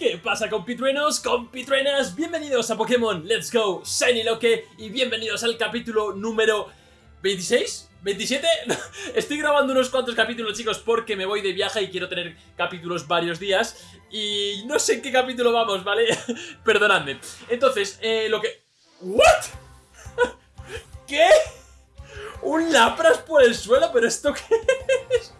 ¿Qué pasa compitruenos, compitruenas? Bienvenidos a Pokémon Let's Go Shiny Loque y bienvenidos al capítulo número 26, 27 Estoy grabando unos cuantos capítulos chicos porque me voy de viaje y quiero tener capítulos varios días Y no sé en qué capítulo vamos, ¿vale? Perdonadme Entonces, eh, lo que... ¿What? ¿Qué? ¿Un Lapras por el suelo? ¿Pero esto qué es?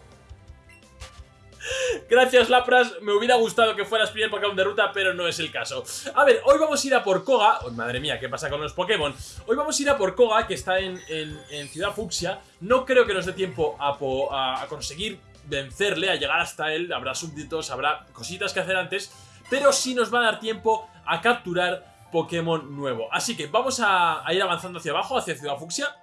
Gracias Lapras, me hubiera gustado que fueras primer Pokémon de ruta, pero no es el caso. A ver, hoy vamos a ir a por Koga. Oh, madre mía, ¿qué pasa con los Pokémon? Hoy vamos a ir a por Koga, que está en, Ciudad Fucsia. No creo que nos dé tiempo a, conseguir vencerle, a llegar hasta él. Habrá súbditos, habrá cositas que hacer antes, pero sí nos va a dar tiempo a capturar Pokémon nuevo. Así que vamos a, a ir avanzando hacia abajo, hacia Ciudad Fucsia.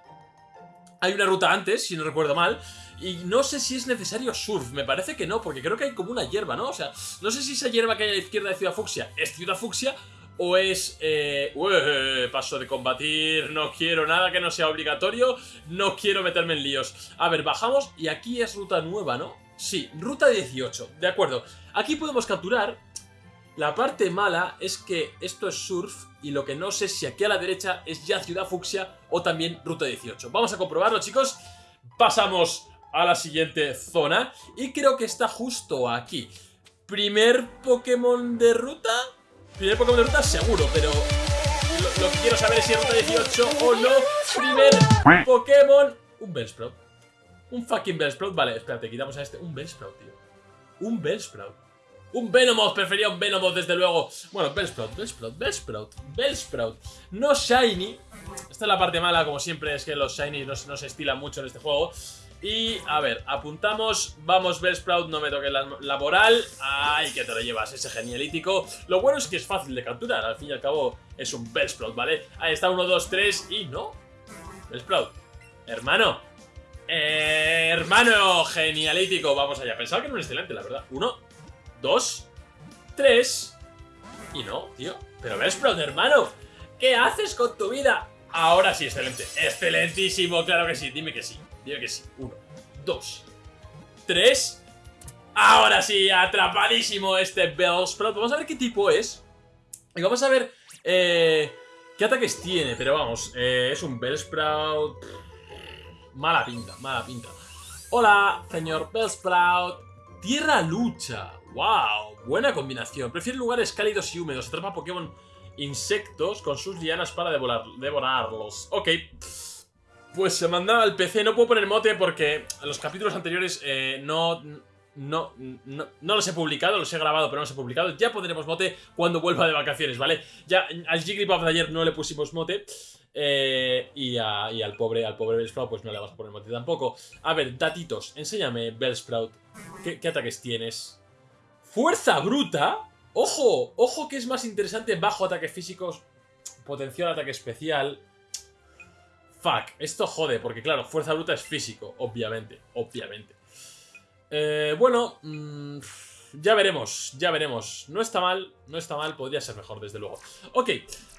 Hay una ruta antes, si no recuerdo mal. Y no sé si es necesario surf, me parece que no, porque creo que hay como una hierba, ¿no? O sea, no sé si esa hierba que hay a la izquierda de Ciudad Fucsia es Ciudad Fucsia o es... Eh, paso de combatir, no quiero nada que no sea obligatorio, no quiero meterme en líos. A ver, bajamos y aquí es ruta nueva, ¿no? Sí, ruta 18, de acuerdo. Aquí podemos capturar. La parte mala es que esto es surf y lo que no sé si aquí a la derecha es ya Ciudad Fucsia o también ruta 18. Vamos a comprobarlo, chicos. Pasamos a la siguiente zona y creo que está justo aquí. ¿Primer Pokémon de ruta? Primer Pokémon de ruta seguro, pero lo, que quiero saber es si es ruta 18 o no. Primer Pokémon... Un Bellsprout. Un fucking Bellsprout. Vale, espérate, quitamos a este. Un Bellsprout, tío. Un Bellsprout. Un Venomoth, prefería un Venomoth desde luego. Bueno, Bellsprout, Bellsprout, Bellsprout, Bellsprout. No Shiny. Esta es la parte mala, como siempre, es que los Shiny no, se estilan mucho en este juego. Y, a ver, apuntamos, vamos Bellsprout, no me toque la, moral Ay, que te lo llevas, ese genialítico. Lo bueno es que es fácil de capturar, al fin y al cabo es un Bellsprout, ¿vale? Ahí está, 1, 2, 3 y no. Bellsprout, hermano. Hermano, genialítico. Vamos allá, pensaba que era un excelente, la verdad. 1, 2, 3 Y no, tío Pero Bellsprout, hermano ¿Qué haces con tu vida? Ahora sí, excelente Excelentísimo, claro que sí, dime que sí Dime que sí. Uno, dos, tres. Ahora sí, atrapadísimo este Bellsprout. Vamos a ver qué tipo es. Y vamos a ver eh, qué ataques tiene. Pero vamos, eh, es un Bellsprout. Mala pinta, mala pinta. Hola, señor Bellsprout. Tierra lucha. ¡Wow! Buena combinación. Prefiere lugares cálidos y húmedos. Atrapa Pokémon insectos con sus lianas para devorarlos. Ok. Pues se mandaba al PC, no puedo poner mote porque los capítulos anteriores eh, no, no, no, los he publicado, los he grabado pero no los he publicado. Ya pondremos mote cuando vuelva de vacaciones, ¿vale? Ya al Jigglypuff de ayer no le pusimos mote. Eh, y, al pobre al pobre Bellsprout pues no le vamos a poner mote tampoco. A ver, datitos, enséñame Bellsprout. ¿Qué, ¿Qué ataques tienes? ¡Fuerza bruta! ¡Ojo! ¡Ojo que es más interesante bajo ataques físicos! Potencial ataque especial Fuck, esto jode, porque claro, fuerza bruta es físico, obviamente, obviamente. Eh, bueno, mm, ya veremos, ya veremos. No está mal, no está mal, podría ser mejor, desde luego. Ok,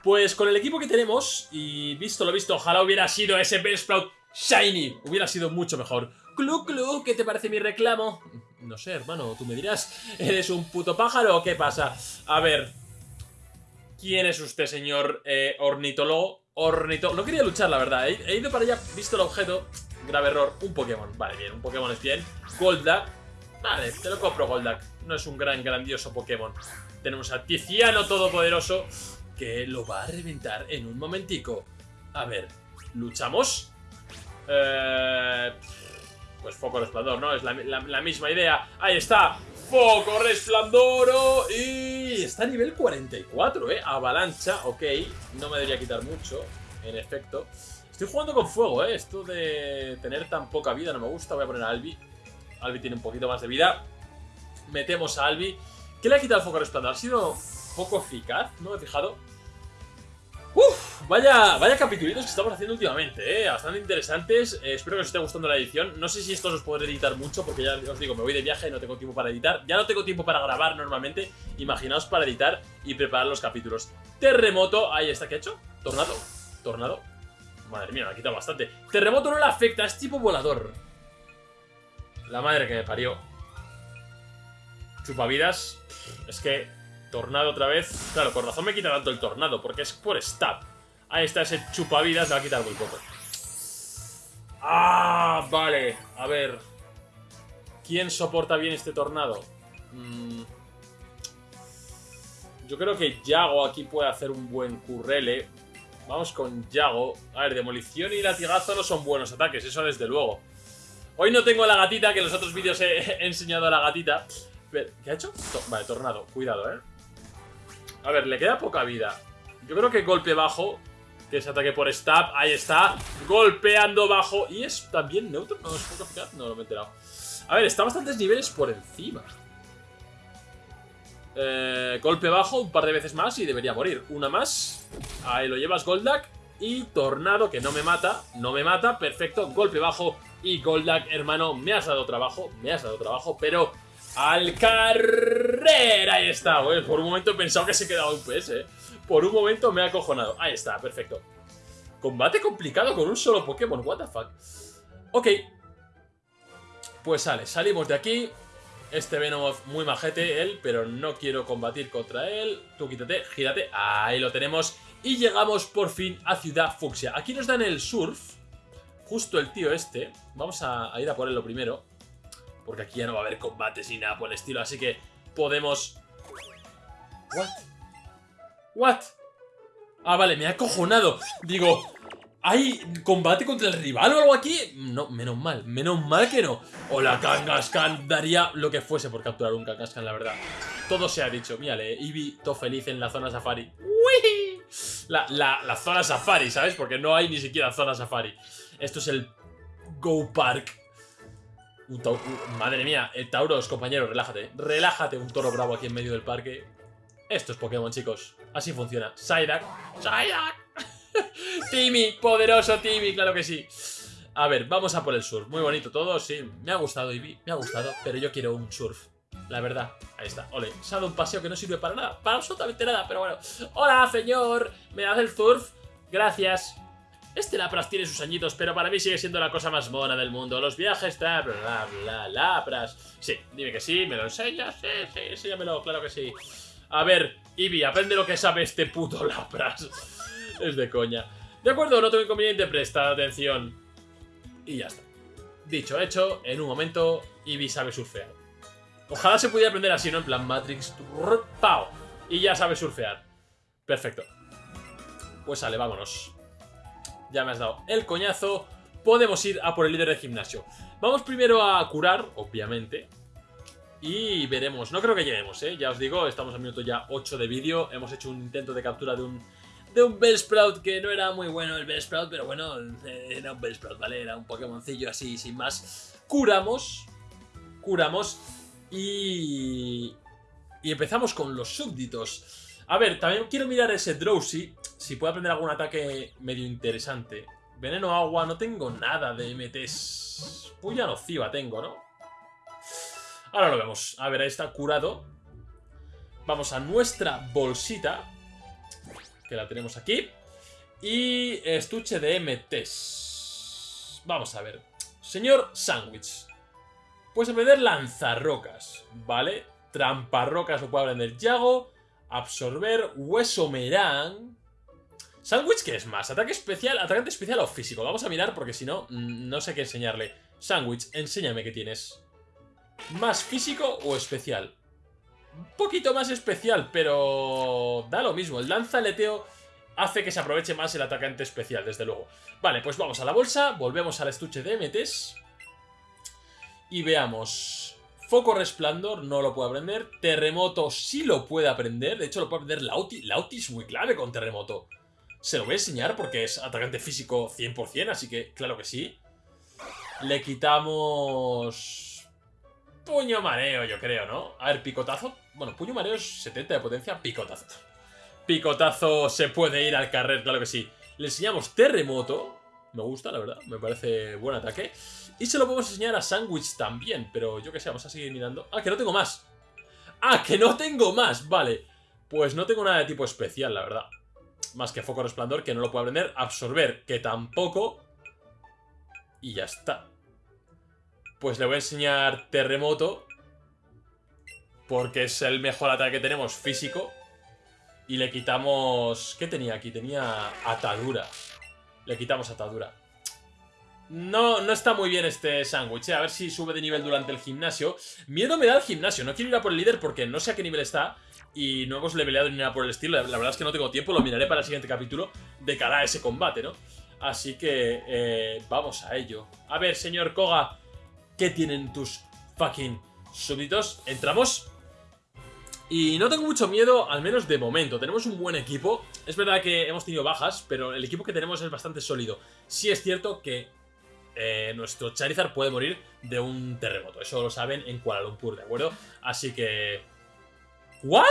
pues con el equipo que tenemos, y visto lo visto, ojalá hubiera sido ese Bellsprout Shiny, hubiera sido mucho mejor. Clu, clu, ¿qué te parece mi reclamo? No sé, hermano, tú me dirás, ¿eres un puto pájaro o qué pasa? A ver, ¿quién es usted, señor eh, ornitólogo? Ornito... No quería luchar, la verdad. He, ido para allá, visto el objeto. Grave error. Un Pokémon. Vale, bien. Un Pokémon es bien. Goldak. Vale, te lo compro, Goldak. No es un gran, grandioso Pokémon. Tenemos a Tiziano Todopoderoso que lo va a reventar en un momentico. A ver, ¿luchamos? Eh, pues foco resplandor, ¿no? Es la misma idea. Ahí está. Foco resplandoro y está a nivel 44, ¿eh? Avalancha, ok. No me debería quitar mucho, en efecto. Estoy jugando con fuego, ¿eh? Esto de tener tan poca vida no me gusta. Voy a poner a Albi. Albi tiene un poquito más de vida. Metemos a Albi. ¿Qué le ha quitado el foco resplandor? Ha sido poco eficaz, no he fijado. Uf, vaya, vaya capitulitos que estamos haciendo últimamente, ¿eh? Bastante interesantes. Eh, espero que os esté gustando la edición. No sé si estos os podré editar mucho, porque ya os digo, me voy de viaje y no tengo tiempo para editar. Ya no tengo tiempo para grabar normalmente. Imaginaos para editar y preparar los capítulos. Terremoto, ahí está, ¿qué ha hecho? Tornado, tornado. Madre mía, me ha quitado bastante. Terremoto no le afecta, es tipo volador. La madre que me parió. Chupavidas. Es que Tornado otra vez. Claro, por razón me quita tanto el tornado, porque es por stab. Ahí está ese chupavidas, me va a quitar muy poco. Ah, vale. A ver. ¿Quién soporta bien este tornado? Mm. Yo creo que Yago aquí puede hacer un buen currele. Vamos con Yago. A ver, demolición y latigazo no son buenos ataques, eso desde luego. Hoy no tengo la gatita, que en los otros vídeos he, enseñado a la gatita. ¿Qué ha hecho? vale, tornado. Cuidado, ¿eh? A ver, le queda poca vida. Yo creo que golpe bajo, que es ataque por stab, ahí está. Golpeando bajo. ¿Y es también neutro? ¿No es poco eficaz? No, me he enterado. A ver, está bastantes niveles por encima. Eh, golpe bajo un par de veces más y debería morir. Una más. Ahí lo llevas, Goldak. Y Tornado, que no me mata. No me mata. Perfecto. Golpe bajo. Y Goldak, hermano, me has dado trabajo. Me has dado trabajo, pero... ¡Al carrera! Ahí está, güey. Por un momento he pensado que se quedaba un PS, ¿eh? Por un momento me ha acojonado. Ahí está, perfecto. Combate complicado con un solo Pokémon. What the fuck. Ok, pues sale, salimos de aquí. Este Venomoth muy majete, él, pero no quiero combatir contra él. Tú quítate, gírate. Ahí lo tenemos. Y llegamos por fin a Ciudad Fucsia. Aquí nos dan el surf. Justo el tío este. Vamos a, ir a por él lo primero. Porque aquí ya no va a haber combates ni nada por el estilo. Así que podemos... ¿What? ¿What? Ah, vale, me ha acojonado. Digo, ¿Hay combate contra el rival o algo aquí? No, menos mal, menos mal que no. O la Kangaskhan daría lo que fuese por capturar un Kangaskhan, la verdad. Todo se ha dicho. Mírale, Eevee, todo feliz en la zona safari. ¡Uy! La, la, zona safari, ¿sabes? Porque no hay ni siquiera zona safari. Esto es el Go Park. Madre mía, el Tauros, compañero, relájate. Relájate, un toro bravo aquí en medio del parque. Esto es Pokémon, chicos. Así funciona. Psyduck. Psyduck. Timmy, poderoso Timmy, claro que sí. A ver, vamos a por el surf. Muy bonito todo, sí. Me ha gustado, Ivy, me ha gustado, pero yo quiero un surf. La verdad, ahí está. Ole, se ha dado un paseo que no sirve para nada, para absolutamente nada, pero bueno. Hola, señor, ¿me das el surf? Gracias. Este Lapras tiene sus añitos, pero para mí sigue siendo la cosa más mona del mundo. Los viajes, bla, bla, bla, Lapras. Sí, dime que sí, ¿me lo enseñas? Sí, sí, enséñamelo, claro que sí. A ver, Ivy, aprende lo que sabe este puto Lapras. es de coña. De acuerdo, no tengo inconveniente, presta atención. Y ya está. Dicho, hecho, en un momento, Eevee sabe surfear. Ojalá se pudiera aprender así, ¿no? En plan Matrix, ¡pau! Y ya sabe surfear. Perfecto. Pues sale, vámonos. Ya me has dado el coñazo. Podemos ir a por el líder de gimnasio. Vamos primero a curar, obviamente. Y veremos. No creo que lleguemos, ¿eh? Ya os digo, estamos al minuto ya 8 de vídeo. Hemos hecho un intento de captura de un de un Bellsprout que no era muy bueno el Bellsprout, pero bueno, era un Bellsprout, ¿vale? Era un Pokémoncillo así, sin más. Curamos, curamos y... Y empezamos con los súbditos. A ver, también quiero mirar ese Drowsy, si puede aprender algún ataque medio interesante. Veneno agua, no tengo nada de MTs. Puya nociva tengo, ¿no? Ahora lo vemos. A ver, ahí está curado. Vamos a nuestra bolsita que la tenemos aquí. Y estuche de MTs. Vamos a ver. Señor Sandwich. Puedes aprender lanzarrocas, ¿vale? Tramparrocas lo puede aprender Yago. Absorber, hueso merán. ¿Sandwich qué es más? ¿Ataque especial, atacante especial o físico? Vamos a mirar porque si no, mm, no sé qué enseñarle. Sandwich, enséñame qué tienes. ¿Más físico o especial? un poquito más especial, pero da lo mismo. El lanzaleteo hace que se aproveche más el atacante especial, desde luego. Vale, pues vamos a la bolsa, volvemos al estuche de MTs y veamos. Foco Resplandor no lo puede aprender. Terremoto sí lo puede aprender. De hecho, lo puede aprender Lauti. Lauti es muy clave con Terremoto. Se lo voy a enseñar porque es atacante físico 100%, así que claro que sí. Le quitamos... Puño mareo, yo creo, ¿no? A ver, picotazo. Bueno, puño mareo es 70 de potencia, picotazo. Picotazo se puede ir al carrer, claro que sí. Le enseñamos terremoto. Me gusta, la verdad. Me parece buen ataque. Y se lo podemos enseñar a Sandwich también. Pero yo qué sé, vamos a seguir mirando. Ah, que no tengo más. Ah, que no tengo más. Vale. Pues no tengo nada de tipo especial, la verdad. Más que Foco Resplandor, que no lo puedo aprender. Absorber, que tampoco. Y ya está. Pues le voy a enseñar terremoto. Porque es el mejor ataque que tenemos físico. Y le quitamos... ¿Qué tenía aquí? Tenía atadura. Le quitamos atadura. No, no está muy bien este sándwich, ¿eh? A ver si sube de nivel durante el gimnasio. Miedo me da el gimnasio. No quiero ir a por el líder porque no sé a qué nivel está. Y no hemos leveleado ni nada por el estilo. La, verdad es que no tengo tiempo. Lo miraré para el siguiente capítulo de cara a ese combate, ¿no? Así que eh, vamos a ello. A ver, señor Koga. ¿Qué tienen tus fucking súbditos? Entramos. Y no tengo mucho miedo, al menos de momento. Tenemos un buen equipo. Es verdad que hemos tenido bajas, pero el equipo que tenemos es bastante sólido. Sí es cierto que eh, nuestro Charizard puede morir de un terremoto. Eso lo saben en Kuala Lumpur, ¿de acuerdo? Así que... ¿What?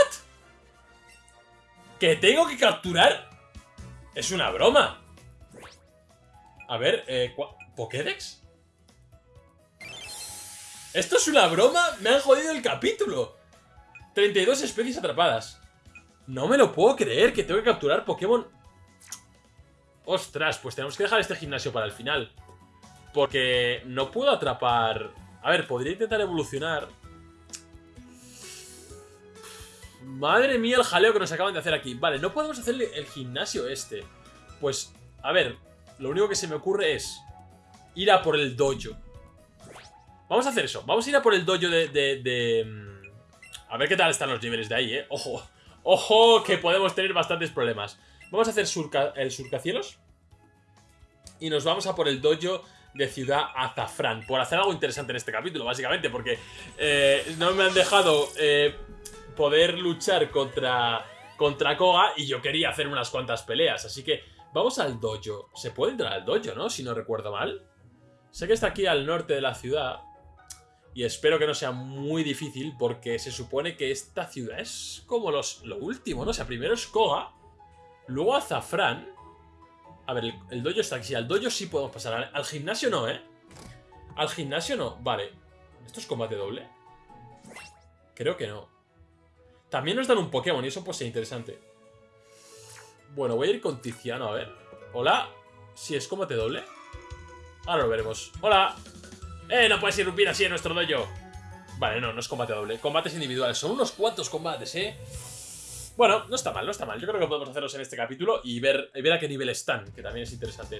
¿Que tengo que capturar? Es una broma. A ver, eh, ¿Pokédex? ¿Esto es una broma? Me han jodido el capítulo. 32 especies atrapadas. No me lo puedo creer que tengo que capturar Pokémon. Ostras, pues tenemos que dejar este gimnasio para el final. Porque no puedo atrapar... A ver, podría intentar evolucionar. Madre mía el jaleo que nos acaban de hacer aquí. Vale, no podemos hacerle el gimnasio este. Pues, a ver, lo único que se me ocurre es ir a por el dojo. Vamos a hacer eso. Vamos a ir a por el dojo de... de, mm, A ver qué tal están los niveles de ahí, ¿eh? Ojo. Ojo, que podemos tener bastantes problemas. Vamos a hacer el surcacielos. Y nos vamos a por el dojo de Ciudad Azafrán. Por hacer algo interesante en este capítulo, básicamente, porque eh, no me han dejado eh, poder luchar contra, contra Koga y yo quería hacer unas cuantas peleas. Así que vamos al dojo. Se puede entrar al dojo, ¿no? Si no recuerdo mal. Sé que está aquí al norte de la ciudad. Y espero que no sea muy difícil porque se supone que esta ciudad es como los, lo último, ¿no? O sea, primero es Koga, luego Azafrán a ver, el, dojo está aquí. Al dojo sí podemos pasar. Al, gimnasio no, ¿eh? Al gimnasio no. Vale. ¿Esto es combate doble? Creo que no. También nos dan un Pokémon y eso puede ser interesante. Bueno, voy a ir con Tiziano, a ver. Hola. Si es combate doble. Ahora lo veremos. Hola. ¡Eh! No puedes irrumpir así en nuestro dojo. Vale, no, no es combate doble. Combates individuales. Son unos cuantos combates, ¿eh? Bueno, no está mal, no está mal. Yo creo que podemos hacerlos en este capítulo y ver, ver a qué nivel están, que también es interesante.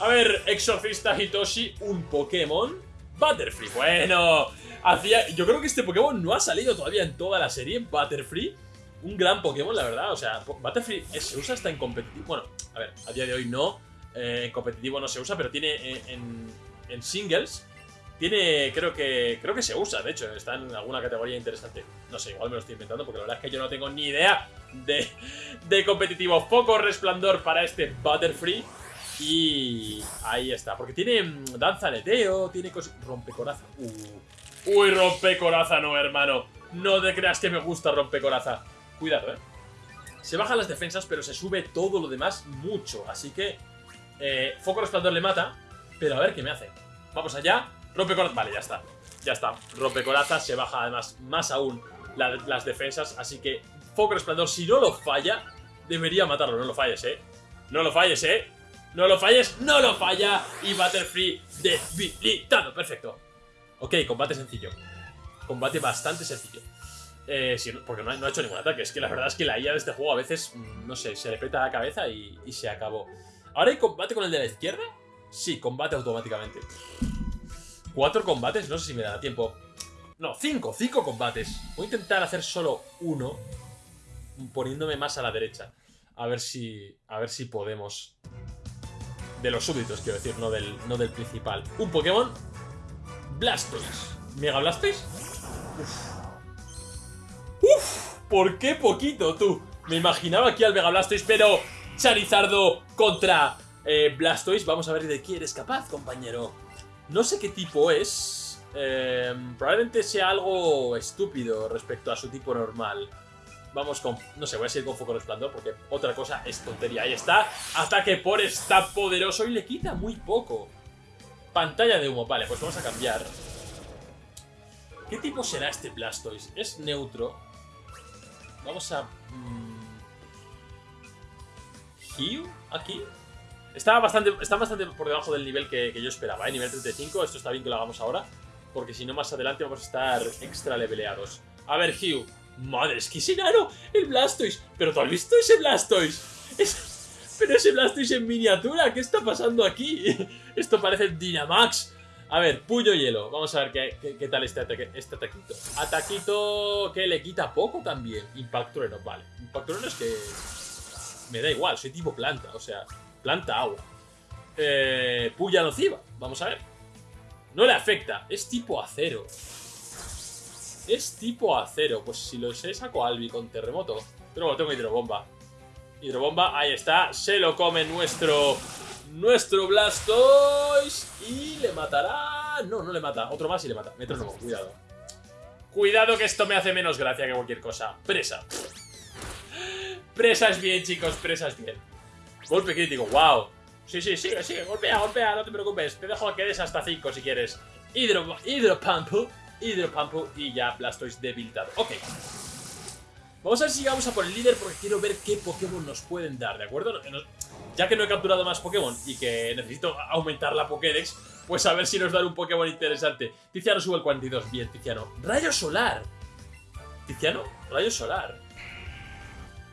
A ver, Exorcista Hitoshi, un Pokémon. Butterfree, bueno, hacía... Yo creo que este Pokémon no ha salido todavía en toda la serie, Butterfree. Un gran Pokémon, la verdad, o sea, Butterfree se usa hasta en competitivo. Bueno, a ver, a día de hoy no, eh, en competitivo no se usa, pero tiene eh, en singles tiene, creo que creo que se usa, de hecho, está en alguna categoría interesante. No sé, igual me lo estoy inventando porque la verdad es que yo no tengo ni idea de, de competitivo. Foco resplandor para este Butterfree. Y ahí está, porque tiene mm, danza aleteo, tiene cosas... Rompecoraza. Uh. Uy, rompecoraza no, hermano. No te creas que me gusta rompecoraza. Cuidado, eh. Se bajan las defensas, pero se sube todo lo demás mucho. Así que eh, Foco resplandor le mata, pero a ver qué me hace. Vamos allá. Rompecorazas, vale, ya está. Ya está. Rompecorazas se baja además más aún las defensas. Así que Foco Resplandor, si no lo falla, debería matarlo. No lo falles, ¿eh? No lo falles, ¿eh? No lo falles, no lo falla. Y Butterfree debilitado. Perfecto. Ok, combate sencillo. Combate bastante sencillo. Eh, porque no ha, hecho ningún ataque. Es que la verdad es que la IA de este juego a veces, mm, no sé, se le peta la cabeza y, y se acabó. ¿Ahora hay combate con el de la izquierda? Sí, combate automáticamente. Cuatro combates, no sé si me da tiempo. No, cinco, cinco combates. Voy a intentar hacer solo uno, poniéndome más a la derecha. A ver si, a ver si podemos... De los súbditos, quiero decir, no del, no del principal. Un Pokémon. Blastoise. ¿Mega Blastoise? Uf. Uf, ¿por qué poquito, tú? Me imaginaba aquí al Mega Blastoise, pero Charizardo contra eh, Blastoise. Vamos a ver de qué eres capaz, compañero. No sé qué tipo es. Eh, probablemente sea algo estúpido respecto a su tipo normal. Vamos con... No sé, voy a seguir con Foco Resplandor porque otra cosa es tontería. Ahí está. Ataque por está poderoso y le quita muy poco. Pantalla de humo. Vale, pues vamos a cambiar. ¿Qué tipo será este Blastoise? Es neutro. Vamos a... Mmm... Aquí. Está bastante, está bastante por debajo del nivel que, yo esperaba, ¿eh? Nivel 35, esto está bien que lo hagamos ahora. Porque si no, más adelante vamos a estar extra leveleados. A ver, Hugh. Madre, es que es enano. El Blastoise. Pero tú has visto ese Blastoise. Pero ese Blastoise en miniatura. ¿Qué está pasando aquí? Esto parece Dynamax. A ver, puño hielo. Vamos a ver qué, qué, tal este, este ataquito. Ataquito que le quita poco también. Impact trueno, vale. Impact trueno es que... Me da igual, soy tipo planta. O sea, planta agua. Eh, puya nociva. Vamos a ver. No le afecta. Es tipo acero. Es tipo acero. Pues si lo sé, saco Albi con terremoto. Pero bueno, tengo hidrobomba. Hidrobomba, ahí está. Se lo come nuestro nuestro Blastoise y le matará... No, no le mata. Otro más y le mata. Metrónomo, cuidado. Cuidado que esto me hace menos gracia que cualquier cosa. Presa. Presa es bien, chicos. Presa es bien. Golpe crítico. Wow. Sí, sí, sigue, sigue. Golpea, golpea. No te preocupes. Te dejo que des hasta 5 si quieres. Hidro, hidropampu. Hidropampu y ya Blastoise debilitado. Ok. Vamos a ver si vamos a por el líder porque quiero ver qué Pokémon nos pueden dar, ¿de acuerdo? Ya que no he capturado más Pokémon y que necesito aumentar la Pokédex, pues a ver si nos dan un Pokémon interesante. Tiziano sube el 42. Bien, Tiziano. ¡Rayo solar! ¿Tiziano? Rayo solar.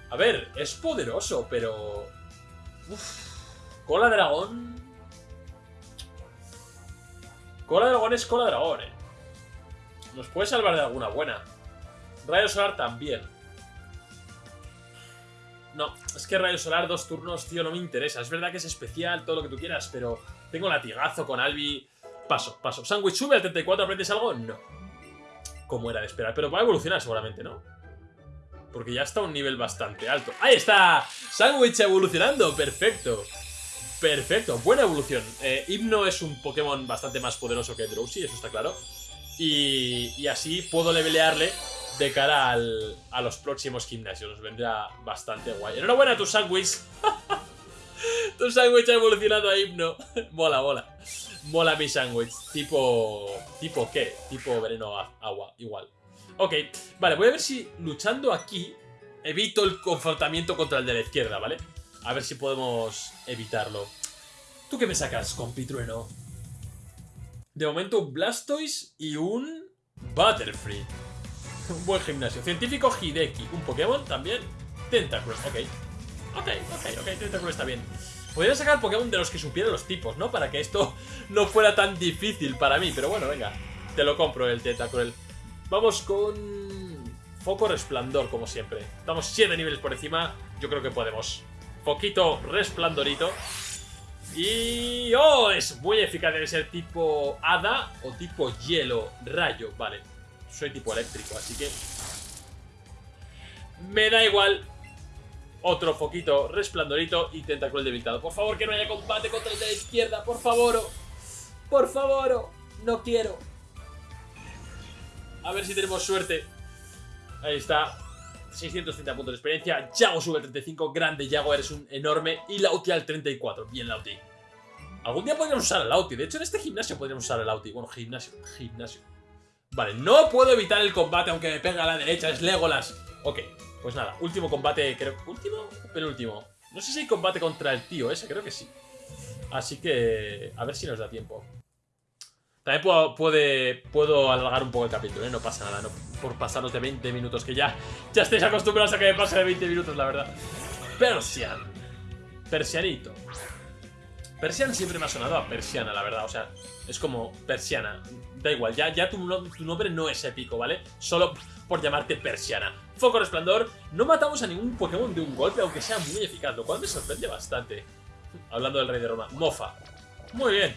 A ver, es poderoso, pero... Uf. Cola dragón... Cola dragón es cola dragón, eh. Nos puede salvar de alguna buena. Rayo solar también. No, es que Rayo Solar dos turnos, tío, no me interesa. Es verdad que es especial, todo lo que tú quieras, pero tengo latigazo con Albi. Paso, paso. ¿Sandwich sube al 34? ¿Aprendes algo? No. Como era de esperar. Pero va a evolucionar seguramente, ¿no? Porque ya está a un nivel bastante alto. ¡Ahí está! Sandwich evolucionando. Perfecto. Perfecto. Buena evolución. Eh, Hipno es un Pokémon bastante más poderoso que Drowsy, eso está claro. Y, y así puedo levelearle de cara a los próximos gimnasios. Nos vendrá bastante guay. Enhorabuena a tu sándwich. tu sándwich ha evolucionado a himno. mola, mola. Mola mi sándwich. Tipo... ¿Tipo qué? Tipo veneno agua. Igual. Ok. Vale, voy a ver si luchando aquí evito el confrontamiento contra el de la izquierda, ¿vale? A ver si podemos evitarlo. ¿Tú qué me sacas, compitrueno? De momento un Blastoise y un Butterfree. Un buen gimnasio. Científico Hideki. Un Pokémon también. Tentacruel. Ok. Ok, ok, ok. Tentacruel está bien. Podría sacar Pokémon de los que supiera los tipos, ¿no? Para que esto no fuera tan difícil para mí. Pero bueno, venga. Te lo compro el Tentacruel. Vamos con... Foco Resplandor, como siempre. Estamos 7 niveles por encima. Yo creo que podemos. Poquito Resplandorito. Y... ¡Oh! Es muy eficaz. Debe ser tipo Hada o tipo Hielo. Rayo. Vale soy tipo eléctrico, así que... Me da igual. Otro foquito resplandorito y tentacruel debilitado. Por favor, que no haya combate contra el de la izquierda, por favor. Por favor, no quiero. A ver si tenemos suerte. Ahí está. 630 puntos de experiencia. Yago sube al 35. Grande Yago, eres un enorme. Y Lauti al 34. Bien, Lauti. Algún día podríamos usar el Lauti. De hecho, en este gimnasio podríamos usar el Lauti. Bueno, gimnasio. Gimnasio. Vale, no puedo evitar el combate aunque me pega a la derecha, es Legolas. Ok, pues nada, último combate, creo... ¿Último o penúltimo? No sé si hay combate contra el tío ese, creo que sí. Así que... a ver si nos da tiempo. También puedo, puede, puedo alargar un poco el capítulo, ¿eh? No pasa nada, no por pasarnos de 20 minutos, que ya, ya estáis acostumbrados a que me pase de 20 minutos, la verdad. Persian. Persianito. Persian siempre me ha sonado a persiana, la verdad. O sea, es como persiana. Da igual, ya, ya tu, tu nombre no es épico, ¿vale? Solo por llamarte persiana. Foco resplandor. No matamos a ningún Pokémon de un golpe, aunque sea muy eficaz, lo cual me sorprende bastante. Hablando del rey de Roma. Mofa. Muy bien.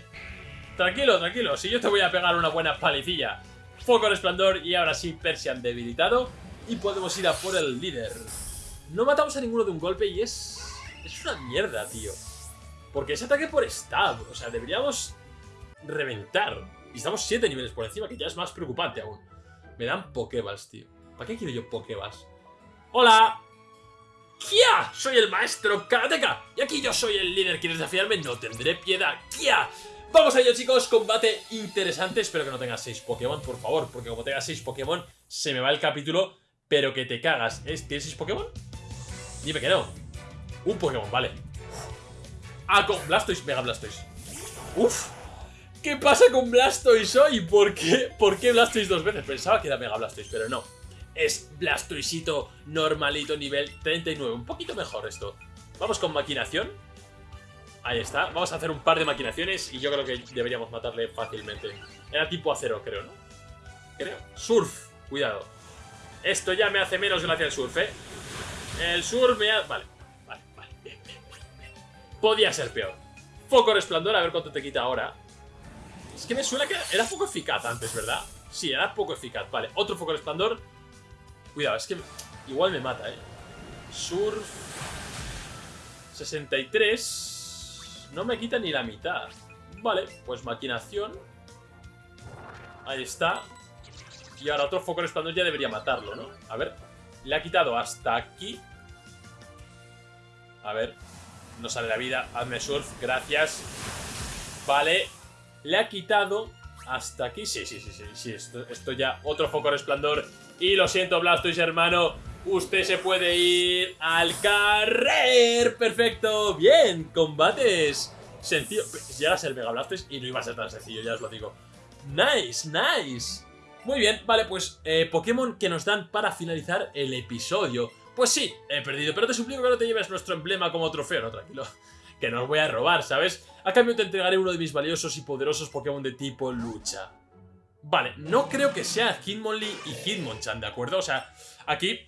Tranquilo, tranquilo. Si yo te voy a pegar una buena palicilla. Foco resplandor y ahora sí Persian debilitado. Y podemos ir a por el líder. No matamos a ninguno de un golpe y es... Es una mierda, tío. Porque es ataque por stab. O sea, deberíamos reventar. Y estamos 7 niveles por encima, que ya es más preocupante aún. Me dan Pokéballs, tío. ¿Para qué quiero yo Pokéballs? ¡Hola! ¡Kia! Soy el maestro Karateka. Y aquí yo soy el líder. ¿Quieres desafiarme? No tendré piedad. ¡Kia! Vamos a ello, chicos. Combate interesante. Espero que no tengas 6 Pokémon, por favor. Porque como tengas 6 Pokémon, se me va el capítulo. Pero que te cagas. ¿Tienes 6 Pokémon? Dime que no. Un Pokémon, vale. Ah, con Blastoise, Mega Blastoise. Uf. ¿Qué pasa con Blastoise hoy? ¿Por qué? ¿Por qué Blastoise dos veces? Pensaba que era Mega Blastoise, pero no. es Blastoisito normalito nivel 39. Un poquito mejor esto. Vamos con maquinación. Ahí está. Vamos a hacer un par de maquinaciones y yo creo que deberíamos matarle fácilmente. Era tipo acero, creo, ¿no? Creo. Surf. Cuidado. Esto ya me hace menos gracia el surf, ¿eh? El surf me ha... Vale. Vale, vale. Bien, bien, bien, Podía ser peor. Foco resplandor, a ver cuánto te quita ahora. Es que me suena que era poco eficaz antes, ¿verdad? Sí, era poco eficaz. Vale, otro foco resplandor. Cuidado, es que igual me mata, ¿eh? Surf... 63... No me quita ni la mitad. Vale, pues maquinación. Ahí está. Y ahora otro foco resplandor ya debería matarlo, ¿no? A ver. Le ha quitado hasta aquí. A ver. No sale la vida. Hazme surf. Gracias. Vale. Le ha quitado hasta aquí. Sí, sí, sí, sí. sí esto, esto ya. Otro foco resplandor. Y lo siento, Blastoise, hermano. Usted se puede ir al carrer. Perfecto. Bien. Combates. Sencillo. Llegas el Mega Blastoise y no iba a ser tan sencillo, ya os lo digo. Nice, nice. Muy bien, vale, pues eh, Pokémon que nos dan para finalizar el episodio. Pues sí, he perdido, pero te suplico que no te lleves nuestro emblema como trofeo, no, tranquilo. Que no os voy a robar, ¿sabes? A cambio te entregaré uno de mis valiosos y poderosos Pokémon de tipo lucha. Vale, no creo que sea Hitmonlee y Hitmonchan, ¿de acuerdo? O sea, aquí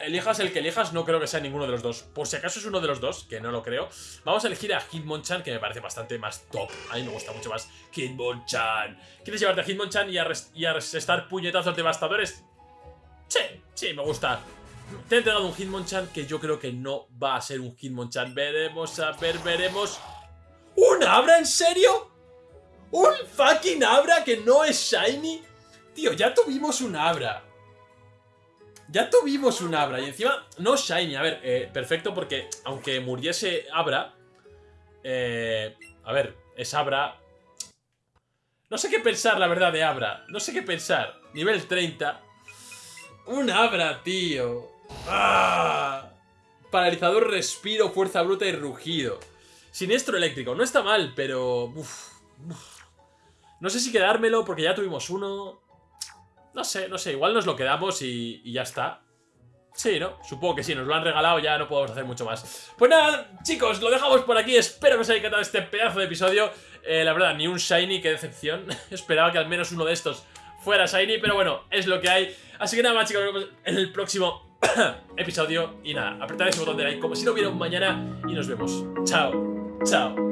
elijas el que elijas, no creo que sea ninguno de los dos. Por si acaso es uno de los dos, que no lo creo. Vamos a elegir a Hitmonchan, que me parece bastante más top. A mí me gusta mucho más Hitmonchan. ¿Quieres llevarte a Hitmonchan y a, y a puñetazos devastadores? Sí, sí, me gusta. Te he entregado un Hitmonchan que yo creo que no va a ser un Hitmonchan. Veremos, a ver, veremos. ¿Un Abra, en serio? ¿Un fucking Abra que no es Shiny? Tío, ya tuvimos un Abra. Ya tuvimos un Abra y encima no Shiny. A ver, eh, perfecto porque aunque muriese Abra... Eh, a ver, es Abra... No sé qué pensar, la verdad, de Abra. No sé qué pensar. Nivel 30. Un Abra, tío. ¡Ah! Paralizador, respiro, fuerza bruta y rugido. Siniestro eléctrico. No está mal, pero... No sé si quedármelo porque ya tuvimos uno. No sé, no sé, igual nos lo quedamos y, ya está. Sí, ¿no? Supongo que sí, nos lo han regalado, ya no podemos hacer mucho más. Pues nada, chicos, lo dejamos por aquí. Espero que os haya encantado este pedazo de episodio. Eh, la verdad, ni un Shiny, qué decepción. Esperaba que al menos uno de estos fuera Shiny, pero bueno, es lo que hay. Así que nada más, chicos, nos vemos en el próximo episodio. Y nada, apretad ese botón de like como si no hubiera un mañana y nos vemos. Chao, chao.